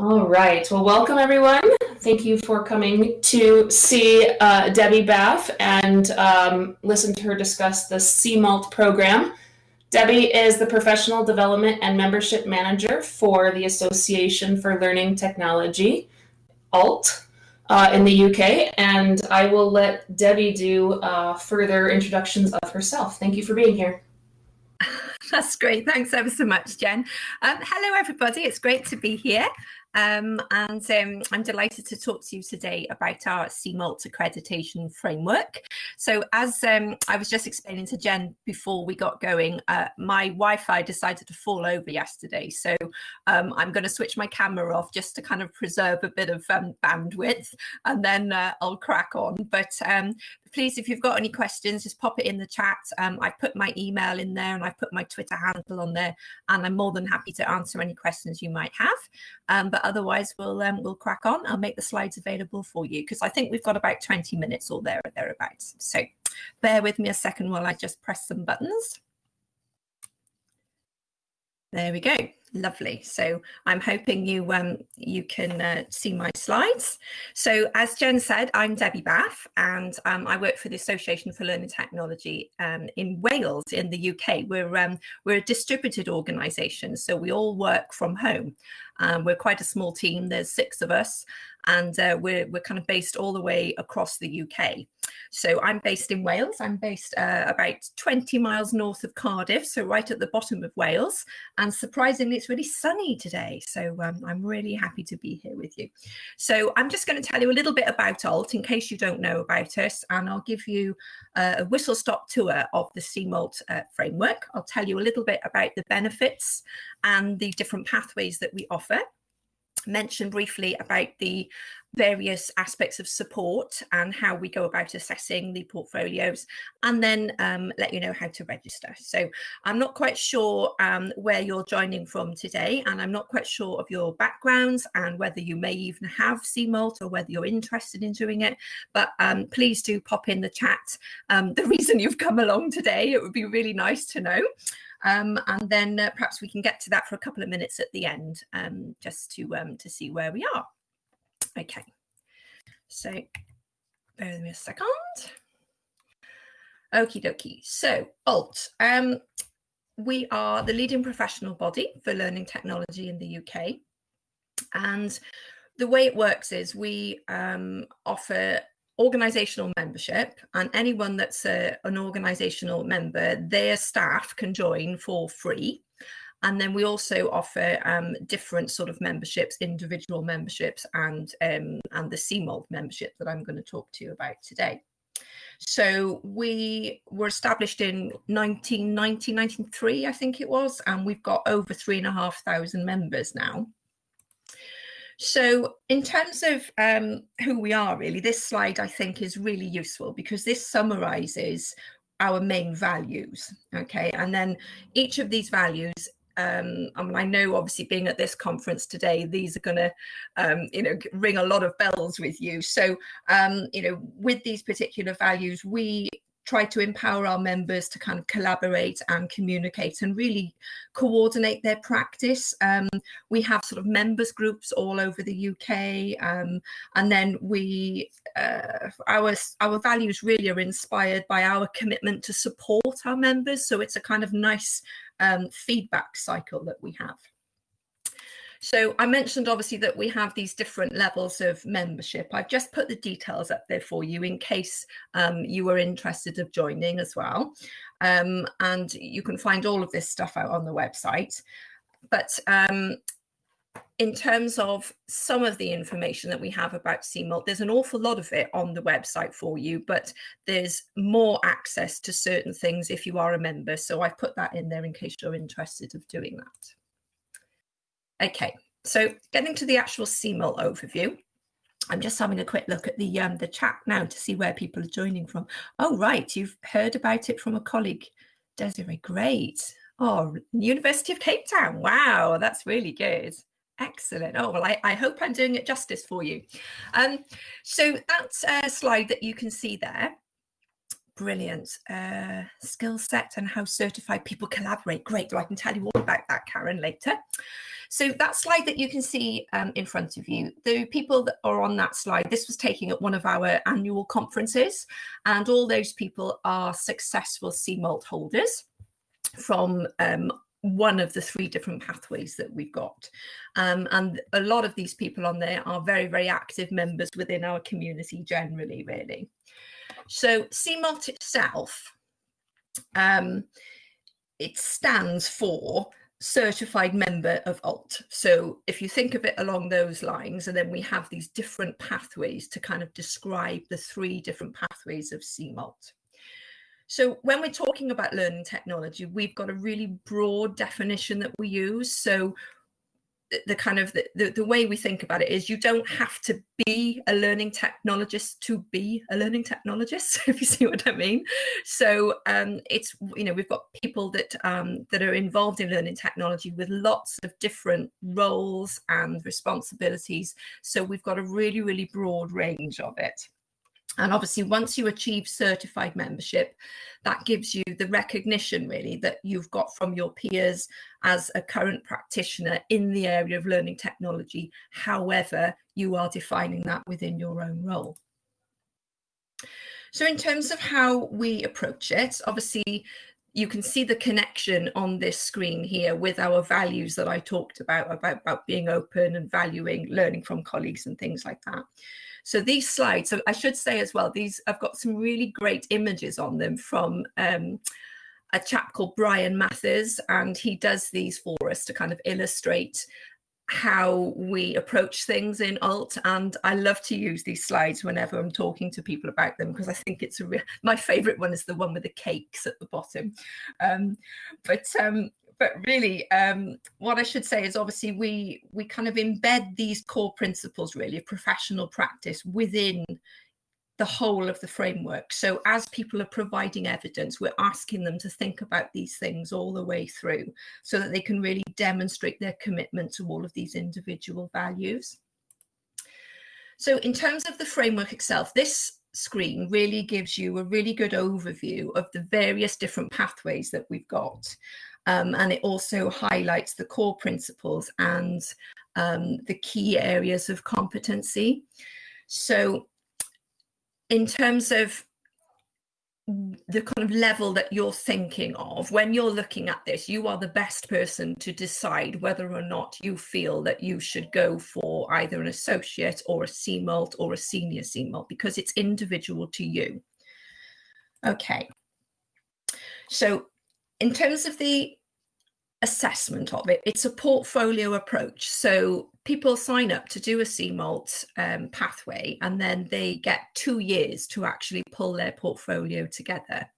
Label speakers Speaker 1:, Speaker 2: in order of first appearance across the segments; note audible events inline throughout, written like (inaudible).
Speaker 1: All right. Well, welcome everyone. Thank you for coming to see uh, Debbie Baff and um, listen to her discuss the CMALT program. Debbie is the Professional Development and Membership Manager for the Association for Learning Technology, ALT, uh, in the UK. And I will let Debbie do uh, further introductions of herself. Thank you for being here. (laughs)
Speaker 2: That's great. Thanks ever so much, Jen. Um, hello, everybody. It's great to be here. Um, and um, I'm delighted to talk to you today about our CMALT accreditation framework. So as um, I was just explaining to Jen before we got going, uh, my Wi-Fi decided to fall over yesterday. So um, I'm going to switch my camera off just to kind of preserve a bit of um, bandwidth and then uh, I'll crack on. But um, please, if you've got any questions, just pop it in the chat. Um, I put my email in there and I put my Twitter handle on there, and I'm more than happy to answer any questions you might have. Um, but otherwise, we'll um, we'll crack on. I'll make the slides available for you because I think we've got about 20 minutes or there or thereabouts. So bear with me a second while I just press some buttons. There we go. Lovely. So I'm hoping you um, you can uh, see my slides. So as Jen said, I'm Debbie Baff and um, I work for the Association for Learning Technology um, in Wales in the UK. We're, um, we're a distributed organisation, so we all work from home. Um, we're quite a small team, there's six of us, and uh, we're, we're kind of based all the way across the UK. So I'm based in Wales. I'm based uh, about 20 miles north of Cardiff, so right at the bottom of Wales. And surprisingly, it's really sunny today. So um, I'm really happy to be here with you. So I'm just going to tell you a little bit about ALT in case you don't know about us, and I'll give you a whistle stop tour of the CMALT uh, framework. I'll tell you a little bit about the benefits and the different pathways that we offer mention briefly about the various aspects of support and how we go about assessing the portfolios and then um, let you know how to register. So I'm not quite sure um, where you're joining from today and I'm not quite sure of your backgrounds and whether you may even have CMALT or whether you're interested in doing it, but um, please do pop in the chat um, the reason you've come along today. It would be really nice to know. Um, and then uh, perhaps we can get to that for a couple of minutes at the end, um, just to um, to see where we are. Okay, so bear with me a second. Okie dokie. So ALT, um, we are the leading professional body for learning technology in the UK, and the way it works is we um, offer organizational membership and anyone that's a, an organizational member their staff can join for free. And then we also offer um, different sort of memberships individual memberships and um, and the CMALT membership that i'm going to talk to you about today. So we were established in 1990 1993 i think it was and we've got over three and a half thousand members now so in terms of um, who we are really, this slide I think is really useful because this summarizes our main values, okay? And then each of these values um, I mean, I know obviously being at this conference today, these are going to, um, you know, ring a lot of bells with you. So, um, you know, with these particular values, we try to empower our members to kind of collaborate and communicate and really coordinate their practice. Um, we have sort of members groups all over the UK, um, and then we uh, our our values really are inspired by our commitment to support our members. So it's a kind of nice um, feedback cycle that we have. So I mentioned obviously that we have these different levels of membership. I've just put the details up there for you in case um, you were interested of joining as well. Um, and you can find all of this stuff out on the website. But um, in terms of some of the information that we have about CMALT, there's an awful lot of it on the website for you, but there's more access to certain things if you are a member. So I've put that in there in case you're interested of doing that. Okay, so getting to the actual CMALT overview, I'm just having a quick look at the um, the chat now to see where people are joining from. Oh, right, you've heard about it from a colleague, Desiree. Great. Oh, University of Cape Town. Wow, that's really good. Excellent. Oh, well, I, I hope I'm doing it justice for you. Um, so that's a slide that you can see there. Brilliant. Uh, skill set and how certified people collaborate. Great. So I can tell you all about that, Karen, later. So that slide that you can see um, in front of you, the people that are on that slide, this was taken at one of our annual conferences, and all those people are successful CMALT holders from um, one of the three different pathways that we've got. Um, and a lot of these people on there are very, very active members within our community generally, really. So CMALT itself, um, it stands for certified member of alt. So if you think of it along those lines and then we have these different pathways to kind of describe the three different pathways of cmalt so when we're talking about learning technology we've got a really broad definition that we use. So the kind of the, the, the, way we think about it is you don't have to be a learning technologist to be a learning technologist (laughs) if you see what i mean. So um, it's you know we've got people that um, that are involved in learning technology with lots of different roles and responsibilities. So we've got a really really broad range of it and obviously, once you achieve certified membership, that gives you the recognition really that you've got from your peers as a current practitioner in the area of learning technology, however, you are defining that within your own role. So, in terms of how we approach it, obviously, you can see the connection on this screen here with our values that I talked about, about, about being open and valuing learning from colleagues and things like that. So these slides, so I should say as well, these I've got some really great images on them from um, a chap called Bryan Mathers, and he does these for us to kind of illustrate how we approach things in alt. And i love to use these slides whenever i'm talking to people about them because i think it's a real my favorite one is the one with the cakes at the bottom. Um, but um, but really, um, what I should say is obviously we we kind of embed these core principles really of professional practice within the whole of the framework. So as people are providing evidence, we're asking them to think about these things all the way through so that they can really demonstrate their commitment to all of these individual values. So in terms of the framework itself, this screen really gives you a really good overview of the various different pathways that we've got. Um, and it also highlights the core principles and um, the key areas of competency. So in terms of the kind of level that you're thinking of when you're looking at this you are the best person to decide whether or not you feel that you should go for either an associate or a CMALT or a senior CMALT because it's individual to you okay so in terms of the assessment of it. It's a portfolio approach. So people sign up to do a CMALT um, pathway and then they get two years to actually pull their portfolio together.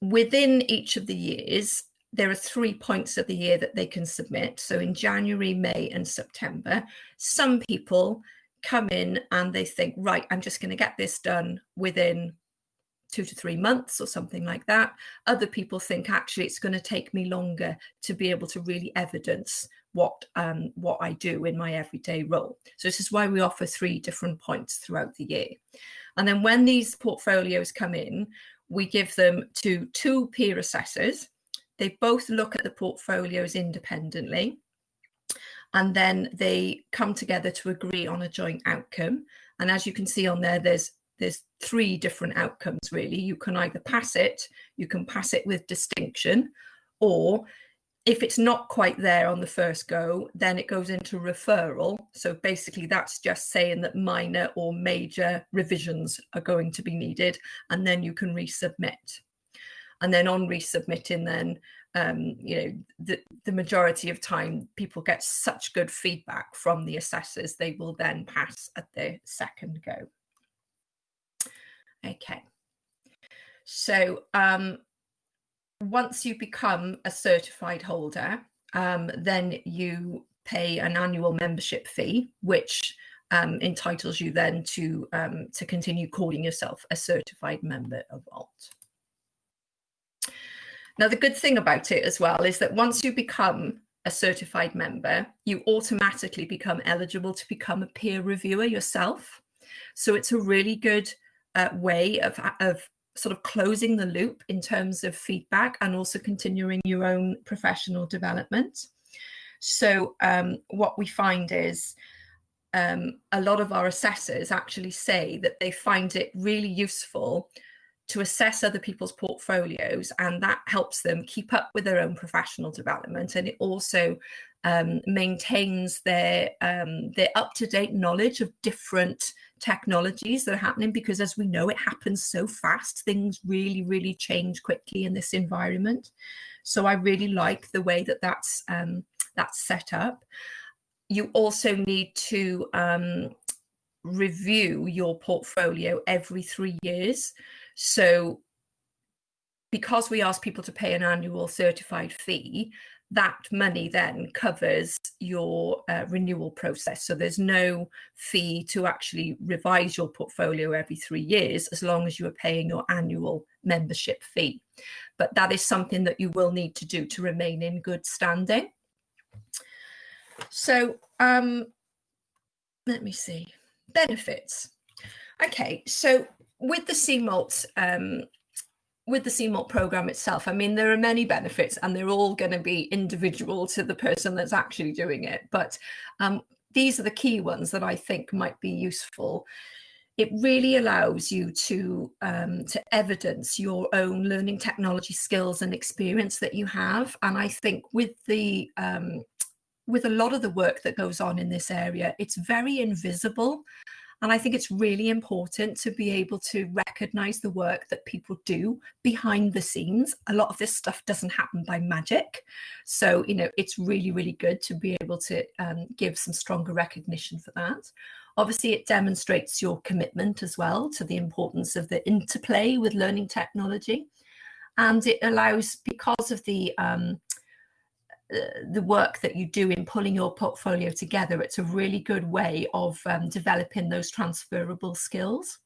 Speaker 2: Within each of the years, there are three points of the year that they can submit. So in January, May, and September, some people come in and they think, right, I'm just going to get this done within two to three months or something like that. Other people think actually it's going to take me longer to be able to really evidence what um, what I do in my everyday role. So this is why we offer three different points throughout the year. And then when these portfolios come in, we give them to two peer assessors. They both look at the portfolios independently. And then they come together to agree on a joint outcome. And as you can see on there, there's there's three different outcomes really. You can either pass it, you can pass it with distinction, or if it's not quite there on the first go, then it goes into referral. So basically, that's just saying that minor or major revisions are going to be needed, and then you can resubmit. And then on resubmitting, then um, you know the the majority of time people get such good feedback from the assessors, they will then pass at the second go. Okay. So um, once you become a certified holder, um, then you pay an annual membership fee, which um, entitles you then to um, to continue calling yourself a certified member of ALT. Now, the good thing about it as well is that once you become a certified member, you automatically become eligible to become a peer reviewer yourself. So it's a really good uh, way of, of sort of closing the loop in terms of feedback and also continuing your own professional development. So um, what we find is um, a lot of our assessors actually say that they find it really useful to assess other people's portfolios and that helps them keep up with their own professional development and it also um, maintains their um, their up-to-date knowledge of different technologies that are happening because as we know it happens so fast. Things really really change quickly in this environment. So i really like the way that that's um, that's set up. You also need to um, review your portfolio every three years. So because we ask people to pay an annual certified fee that money then covers your uh, renewal process. So there's no fee to actually revise your portfolio every three years as long as you are paying your annual membership fee. But that is something that you will need to do to remain in good standing. So um, let me see. Benefits. Okay, so with the CMALT um, with the CMALT program itself, I mean, there are many benefits and they're all going to be individual to the person that's actually doing it. But um, these are the key ones that I think might be useful. It really allows you to, um, to evidence your own learning technology skills and experience that you have. And I think with the um, with a lot of the work that goes on in this area, it's very invisible. And I think it's really important to be able to recognize the work that people do behind the scenes. A lot of this stuff doesn't happen by magic. So, you know, it's really, really good to be able to um, give some stronger recognition for that. Obviously, it demonstrates your commitment as well to the importance of the interplay with learning technology. And it allows, because of the um, the work that you do in pulling your portfolio together, it's a really good way of um, developing those transferable skills.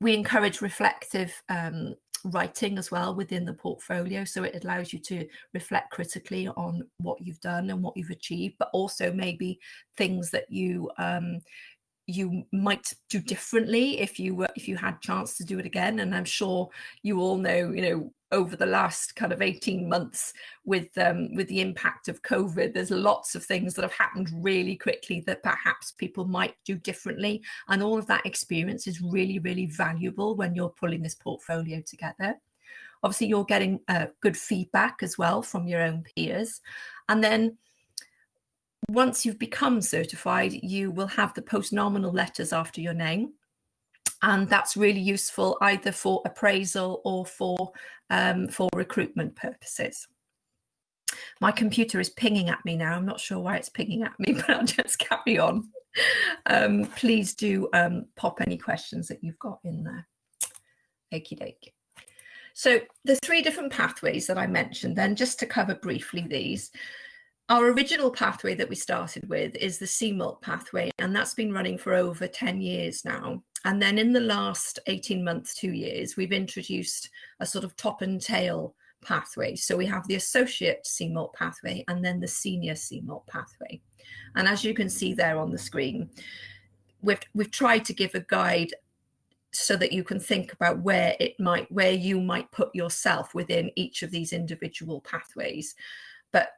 Speaker 2: We encourage reflective um, writing as well within the portfolio. So it allows you to reflect critically on what you've done and what you've achieved, but also maybe things that you um, you might do differently if you were if you had chance to do it again and i'm sure you all know you know over the last kind of 18 months with um, with the impact of COVID. There's lots of things that have happened really quickly that perhaps people might do differently. And all of that experience is really, really valuable when you're pulling this portfolio together. Obviously, you're getting uh, good feedback as well from your own peers. And then once you've become certified, you will have the post-nominal letters after your name and that's really useful either for appraisal or for um, for recruitment purposes. My computer is pinging at me now. I'm not sure why it's pinging at me, (laughs) but I'll just carry on. Um, please do um, pop any questions that you've got in there. Okie dokie. So the three different pathways that I mentioned then, just to cover briefly these, our original pathway that we started with is the CMALT pathway, and that's been running for over 10 years now. And then in the last 18 months, two years, we've introduced a sort of top and tail pathway. So we have the associate CMALT pathway and then the senior CMALT pathway. And as you can see there on the screen, we've, we've tried to give a guide so that you can think about where it might, where you might put yourself within each of these individual pathways. But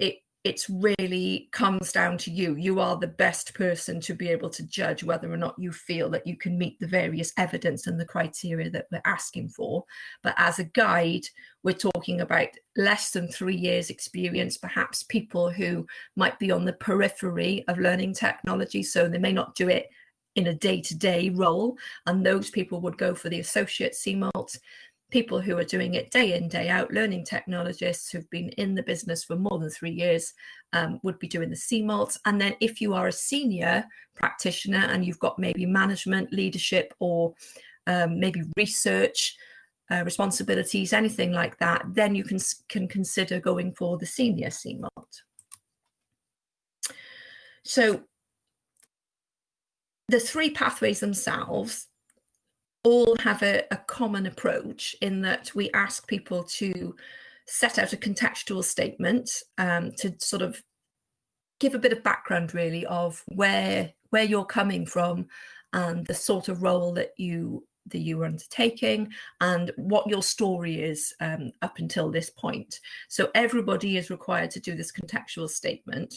Speaker 2: it it's really comes down to you. You are the best person to be able to judge whether or not you feel that you can meet the various evidence and the criteria that we're asking for. But as a guide, we're talking about less than three years experience, perhaps people who might be on the periphery of learning technology. So they may not do it in a day-to-day -day role. And those people would go for the associate CMALT people who are doing it day in, day out, learning technologists who've been in the business for more than three years um, would be doing the CMALT. And then if you are a senior practitioner and you've got maybe management, leadership, or um, maybe research uh, responsibilities, anything like that, then you can, can consider going for the senior CMALT. So the three pathways themselves all have a, a common approach in that we ask people to set out a contextual statement um, to sort of give a bit of background really of where where you're coming from and the sort of role that you that you were undertaking and what your story is um, up until this point. So everybody is required to do this contextual statement.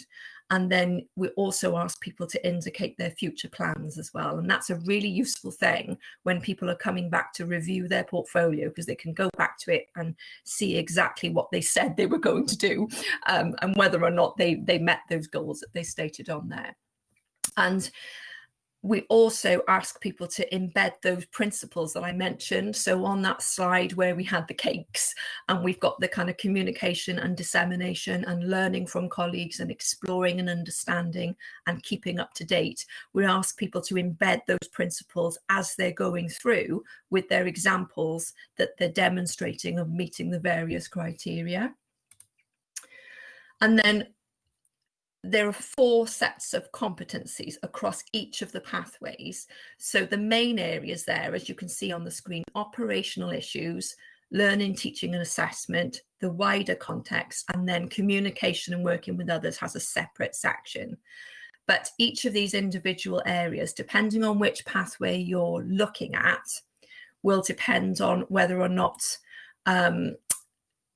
Speaker 2: And then we also ask people to indicate their future plans as well. And that's a really useful thing when people are coming back to review their portfolio because they can go back to it and see exactly what they said they were going to do um, and whether or not they, they met those goals that they stated on there. And we also ask people to embed those principles that I mentioned. So on that slide where we had the cakes and we've got the kind of communication and dissemination and learning from colleagues and exploring and understanding and keeping up to date, we ask people to embed those principles as they're going through with their examples that they're demonstrating of meeting the various criteria. And then there are four sets of competencies across each of the pathways. So the main areas there, as you can see on the screen, operational issues, learning, teaching and assessment, the wider context, and then communication and working with others has a separate section. But each of these individual areas, depending on which pathway you're looking at, will depend on whether or not um,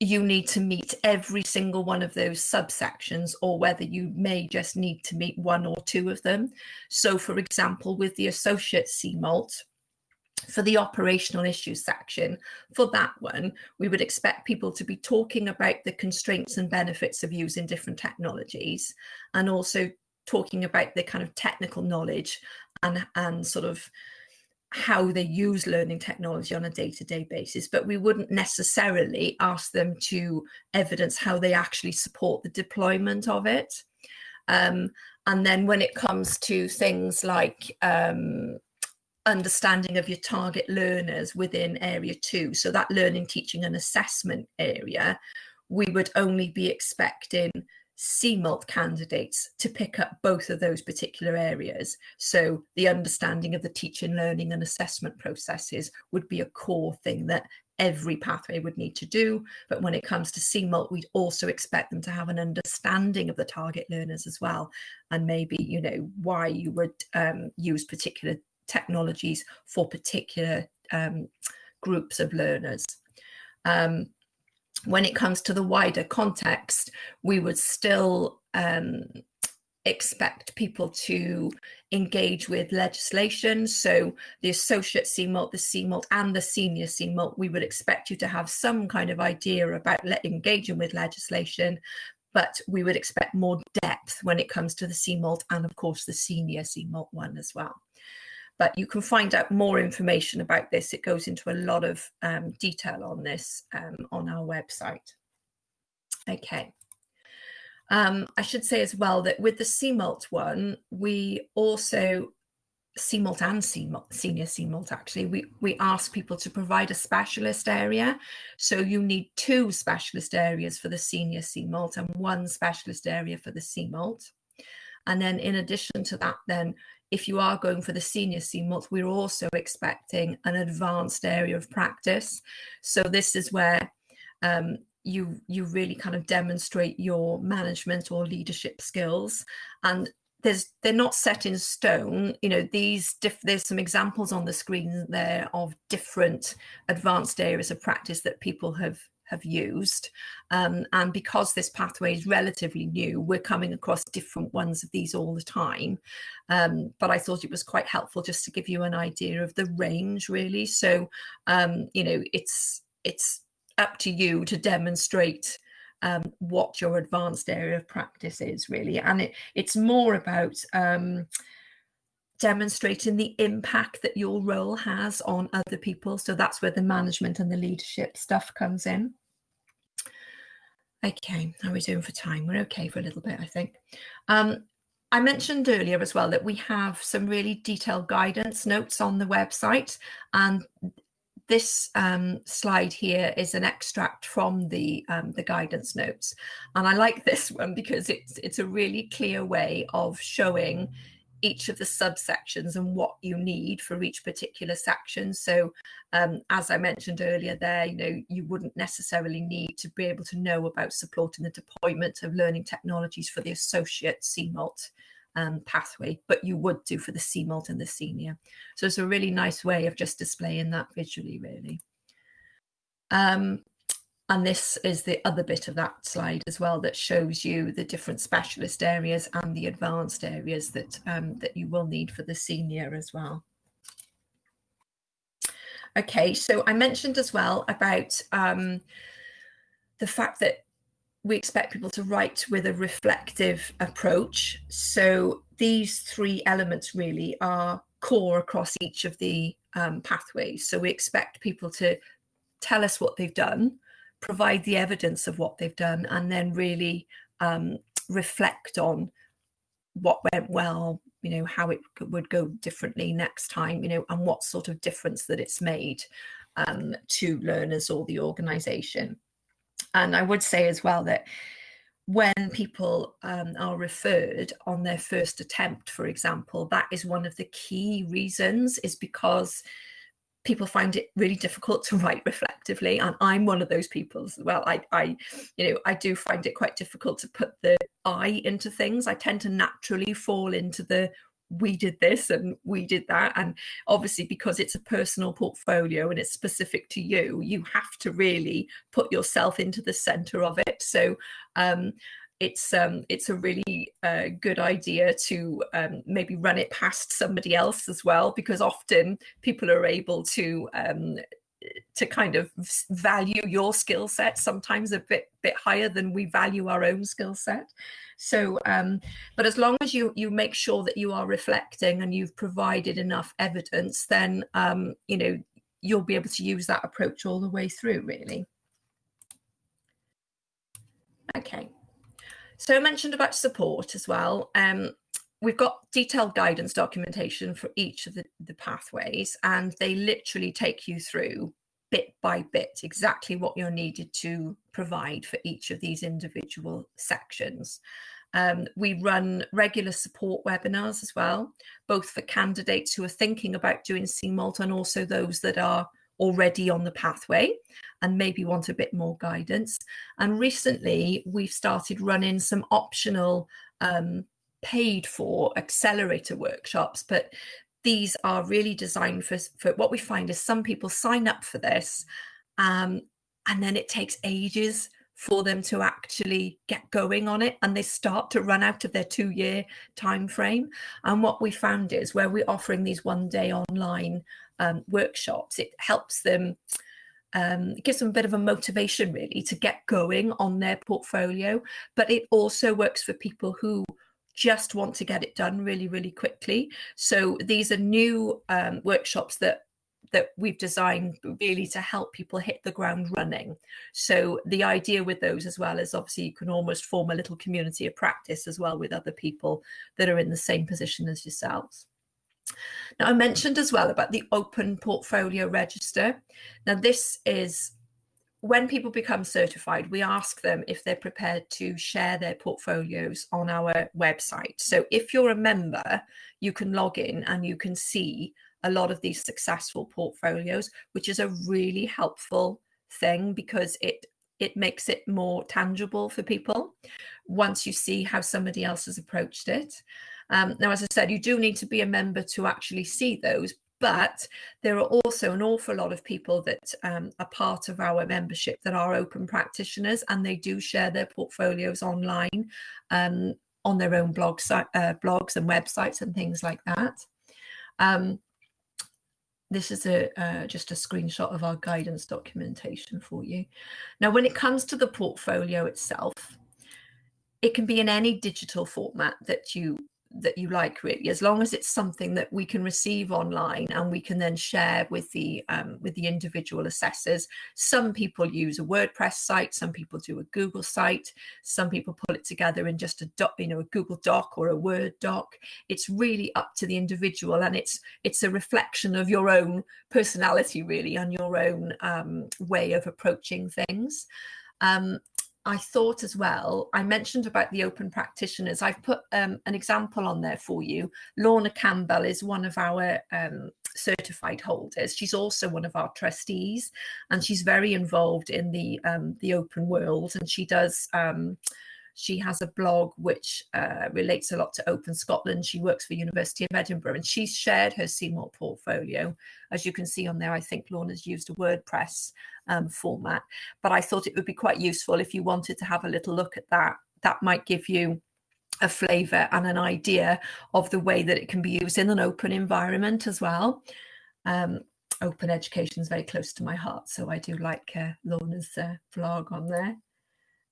Speaker 2: you need to meet every single one of those subsections or whether you may just need to meet one or two of them. So for example, with the associate CMALT, for the operational issues section, for that one, we would expect people to be talking about the constraints and benefits of using different technologies and also talking about the kind of technical knowledge and, and sort of how they use learning technology on a day-to-day basis but we wouldn't necessarily ask them to evidence how they actually support the deployment of it. Um, and then when it comes to things like um, understanding of your target learners within area two so that learning teaching and assessment area we would only be expecting CMALT candidates to pick up both of those particular areas. So the understanding of the teaching, learning and assessment processes would be a core thing that every pathway would need to do. But when it comes to CMALT, we'd also expect them to have an understanding of the target learners as well. And maybe, you know, why you would um, use particular technologies for particular um, groups of learners. Um, when it comes to the wider context, we would still um, expect people to engage with legislation. So the associate CMALT, the CMALT and the senior CMALT, we would expect you to have some kind of idea about engaging with legislation, but we would expect more depth when it comes to the CMALT and of course the senior CMALT one as well but you can find out more information about this. It goes into a lot of um, detail on this um, on our website. Okay. Um, I should say as well that with the CMALT one, we also, CMALT and CMALT, senior CMALT actually, we, we ask people to provide a specialist area. So you need two specialist areas for the senior CMALT and one specialist area for the CMALT. And then in addition to that, then if you are going for the senior CMALT, we're also expecting an advanced area of practice. So this is where um, you you really kind of demonstrate your management or leadership skills and there's they're not set in stone you know these diff, there's some examples on the screen there of different advanced areas of practice that people have have used. Um, and because this pathway is relatively new, we're coming across different ones of these all the time. Um, but I thought it was quite helpful just to give you an idea of the range really. So, um, you know, it's, it's up to you to demonstrate um, what your advanced area of practice is really. And it, it's more about um, demonstrating the impact that your role has on other people. So that's where the management and the leadership stuff comes in. Okay, how are we doing for time? We're okay for a little bit, I think. Um, I mentioned earlier as well that we have some really detailed guidance notes on the website and this um, slide here is an extract from the um, the guidance notes and I like this (laughs) one because it's it's a really clear way of showing each of the subsections and what you need for each particular section. So um, as I mentioned earlier there, you know, you wouldn't necessarily need to be able to know about supporting the deployment of learning technologies for the associate CMALT um, pathway, but you would do for the CMALT and the senior. So it's a really nice way of just displaying that visually, really. Um, and this is the other bit of that slide as well that shows you the different specialist areas and the advanced areas that um, that you will need for the senior as well. Okay, so I mentioned as well about um, the fact that we expect people to write with a reflective approach. So these three elements really are core across each of the um, pathways. So we expect people to tell us what they've done, provide the evidence of what they've done, and then really um, reflect on what went well, you know, how it would go differently next time, you know, and what sort of difference that it's made um, to learners or the organization. And I would say as well that when people um, are referred on their first attempt, for example, that is one of the key reasons is because people find it really difficult to write reflectively and i'm one of those people as well. I i you know i do find it quite difficult to put the i into things. I tend to naturally fall into the we did this and we did that. And obviously because it's a personal portfolio and it's specific to you you have to really put yourself into the center of it. So um it's um it's a really uh, good idea to um, maybe run it past somebody else as well because often people are able to um to kind of value your skill set sometimes a bit bit higher than we value our own skill set. So um but as long as you you make sure that you are reflecting and you've provided enough evidence then um you know you'll be able to use that approach all the way through really. Okay so I mentioned about support as well. Um, we've got detailed guidance documentation for each of the, the pathways, and they literally take you through bit by bit exactly what you're needed to provide for each of these individual sections. Um, we run regular support webinars as well, both for candidates who are thinking about doing CMALT and also those that are already on the pathway and maybe want a bit more guidance. And recently, we've started running some optional um, paid for accelerator workshops, but these are really designed for, for what we find is some people sign up for this um, and then it takes ages for them to actually get going on it and they start to run out of their two year time frame and what we found is where we're offering these one day online um, workshops it helps them um, it gives them a bit of a motivation really to get going on their portfolio but it also works for people who just want to get it done really really quickly so these are new um, workshops that that we've designed really to help people hit the ground running. So the idea with those as well is obviously you can almost form a little community of practice as well with other people that are in the same position as yourselves. Now I mentioned as well about the open portfolio register. Now this is when people become certified, we ask them if they're prepared to share their portfolios on our website. So if you're a member, you can log in and you can see a lot of these successful portfolios, which is a really helpful thing because it it makes it more tangible for people once you see how somebody else has approached it. Um, now, as I said, you do need to be a member to actually see those, but there are also an awful lot of people that um, are part of our membership that are open practitioners and they do share their portfolios online um, on their own blog, uh, blogs and websites and things like that. Um, this is a uh, just a screenshot of our guidance documentation for you. Now, when it comes to the portfolio itself, it can be in any digital format that you that you like really as long as it's something that we can receive online and we can then share with the um, with the individual assessors. Some people use a wordpress site some people do a google site some people pull it together in just a doc you know a google doc or a word doc. It's really up to the individual and it's it's a reflection of your own personality really and your own um, way of approaching things. Um, I thought as well, I mentioned about the open practitioners. I've put um, an example on there for you. Lorna Campbell is one of our um, certified holders. She's also one of our trustees, and she's very involved in the um, the open world. And she does um, She has a blog which uh, relates a lot to Open Scotland. She works for University of Edinburgh and she's shared her CMALT portfolio. As you can see on there, I think Lorna's used a WordPress um, format, but I thought it would be quite useful if you wanted to have a little look at that. That might give you a flavour and an idea of the way that it can be used in an open environment as well. Um, open education is very close to my heart, so I do like uh, Lorna's uh, blog on there.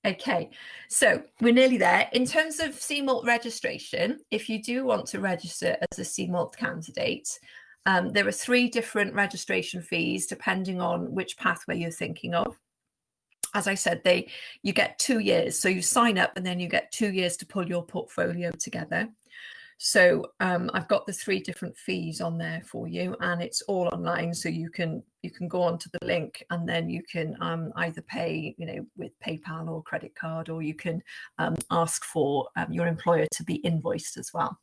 Speaker 2: Okay, so we're nearly there. In terms of CMALT registration, if you do want to register as a CMALT candidate, um, there are three different registration fees depending on which pathway you're thinking of as I said, they you get two years. So you sign up and then you get two years to pull your portfolio together. So um, I've got the three different fees on there for you, and it's all online. So you can you can go onto the link, and then you can um, either pay, you know, with PayPal or credit card, or you can um, ask for um, your employer to be invoiced as well.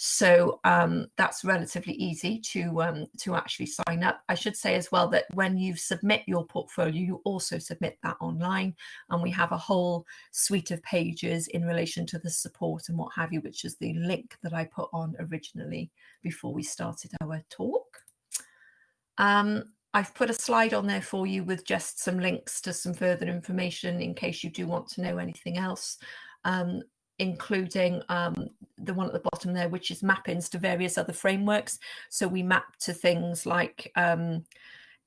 Speaker 2: So um, that's relatively easy to um, to actually sign up. I should say as well that when you submit your portfolio, you also submit that online, and we have a whole suite of pages in relation to the support and what have you, which is the link that I put on originally before we started our talk. Um, I've put a slide on there for you with just some links to some further information in case you do want to know anything else. Um, including um, the one at the bottom there, which is mappings to various other frameworks. So we map to things like um,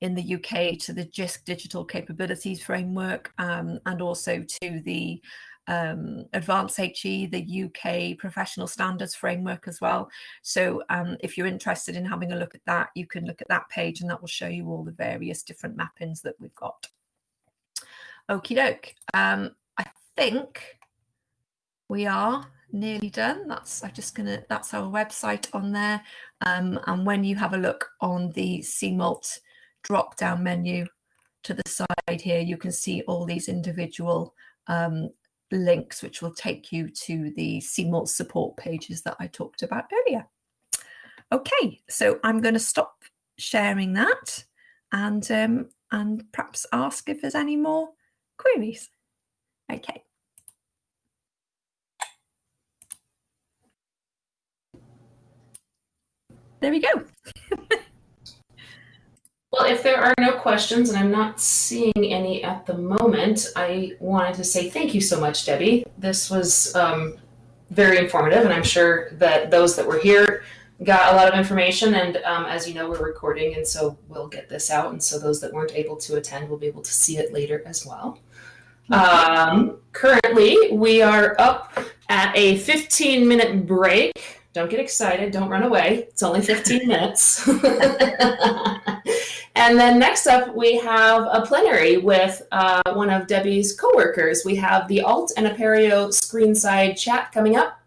Speaker 2: in the UK to the JISC Digital Capabilities Framework um, and also to the um, Advanced HE, the UK Professional Standards Framework as well. So um, if you're interested in having a look at that, you can look at that page and that will show you all the various different mappings that we've got. Okie doke. Um, I think we are nearly done. That's I'm just gonna that's our website on there. Um, and when you have a look on the CMALT drop down menu to the side here, you can see all these individual um, links which will take you to the CMALT support pages that I talked about earlier. Okay, so I'm going to stop sharing that and um, and perhaps ask if there's any more queries. Okay. There we go.
Speaker 1: well, if there are no questions, and I'm not seeing any at the moment, I wanted to say thank you so much, Debbie. This was um, very informative, and I'm sure that those that were here got a lot of information. And um, as you know, we're recording, and so we'll get this out. And so those that weren't able to attend will be able to see it later as well. Um, currently, we are up at a 15 minute break don't get excited. Don't run away. It's only 15 minutes. (laughs) and then next up, we have a plenary with uh, one of Debbie's coworkers. We have the Alt and Apereo screenside chat coming up,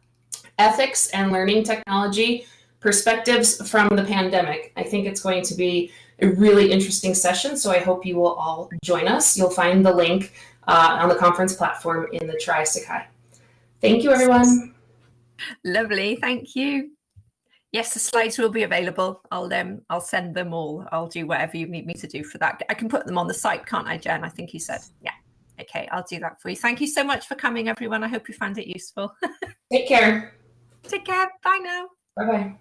Speaker 1: ethics and learning technology, perspectives from the pandemic. I think it's going to be a really interesting session, so I hope you will all join us. You'll find the link uh, on the conference platform in the Tri Sakai. Thank you, everyone.
Speaker 2: Lovely, thank you. Yes, the slides will be available. I'll um I'll send them all. I'll do whatever you need me to do for that. I can put them on the site, can't I, Jen? I think you said. Yeah. Okay, I'll do that for you. Thank you so much for coming, everyone. I hope you found it useful. (laughs)
Speaker 1: Take care.
Speaker 2: Take care. Bye now.
Speaker 1: Bye bye.